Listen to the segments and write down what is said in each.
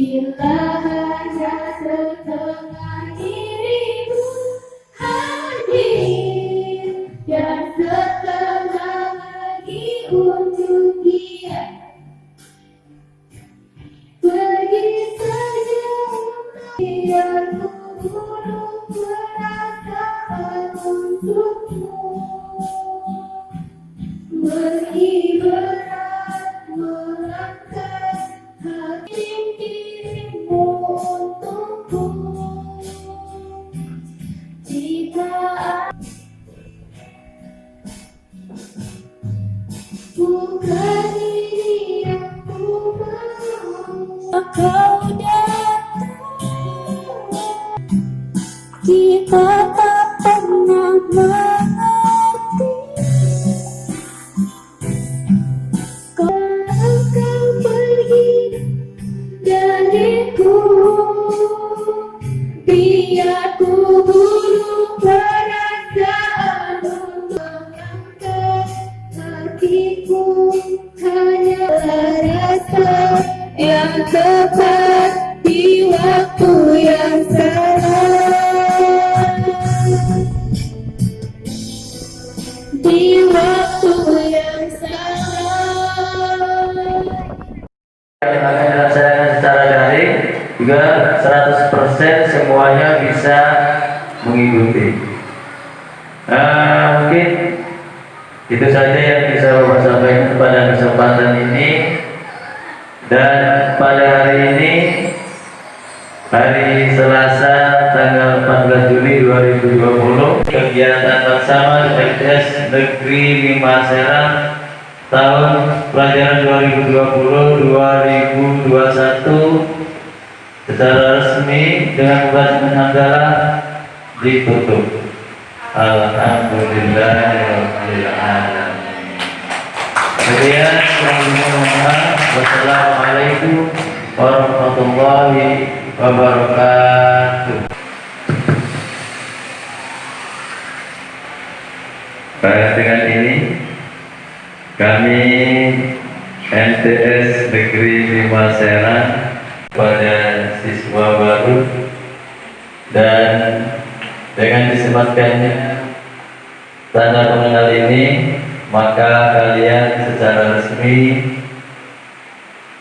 Bila hanya setengah diriku hadir Dan setengah lagi untuk dia. Pergi saja Biar ku bunuh perasaan untukmu. Meski berat Because juga 100% semuanya bisa mengikuti. Nah, mungkin itu saja yang bisa Bapak sampaikan pada kesempatan ini dan pada hari ini hari Selasa tanggal 14 Juli 2020 kegiatan bersama MTS Negeri 5 Serang tahun pelajaran 2020-2021 secara resmi dengan pembacaan hamdalah ditutup. Alhamdulillahirobbilalamin. Kemudian wassalamualaikum warahmatullahi wabarakatuh. Baik dengan ini kami MTS Negeri 5 Serang pada siswa baru dan dengan disematkannya tanda pengenal ini maka kalian secara resmi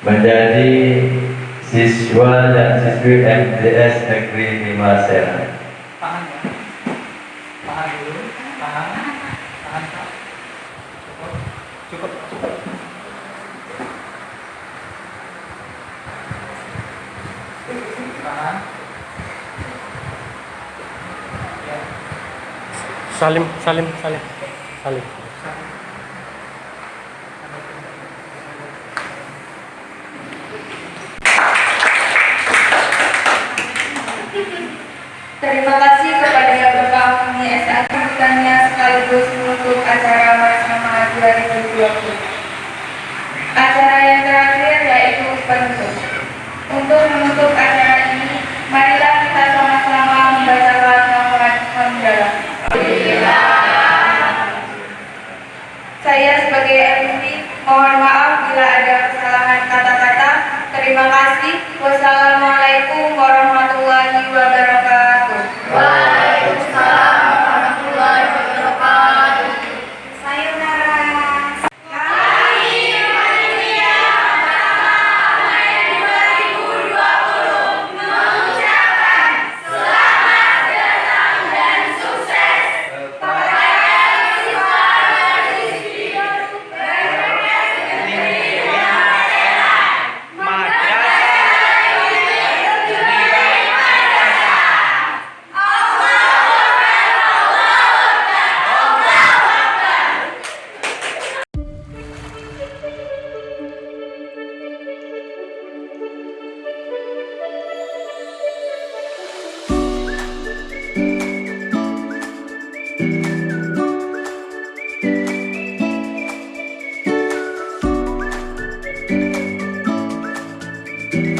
menjadi siswa dan siswi MTS Negeri 5 Serang. tahan ya tahan dulu tahan tahan Kak. cukup cukup cukup tahan ya Salim, Salim, Salim, Salim. Terima kasih kepada Bapak Uni SA sambutannya sekaligus menutup acara bersama 2020. Acara yang terakhir yaitu penutup. Untuk menutup acara Saya sebagai MC mohon maaf bila ada kesalahan kata-kata. Terima kasih. Wassalamualaikum warahmatullahi wabarakatuh. Bye.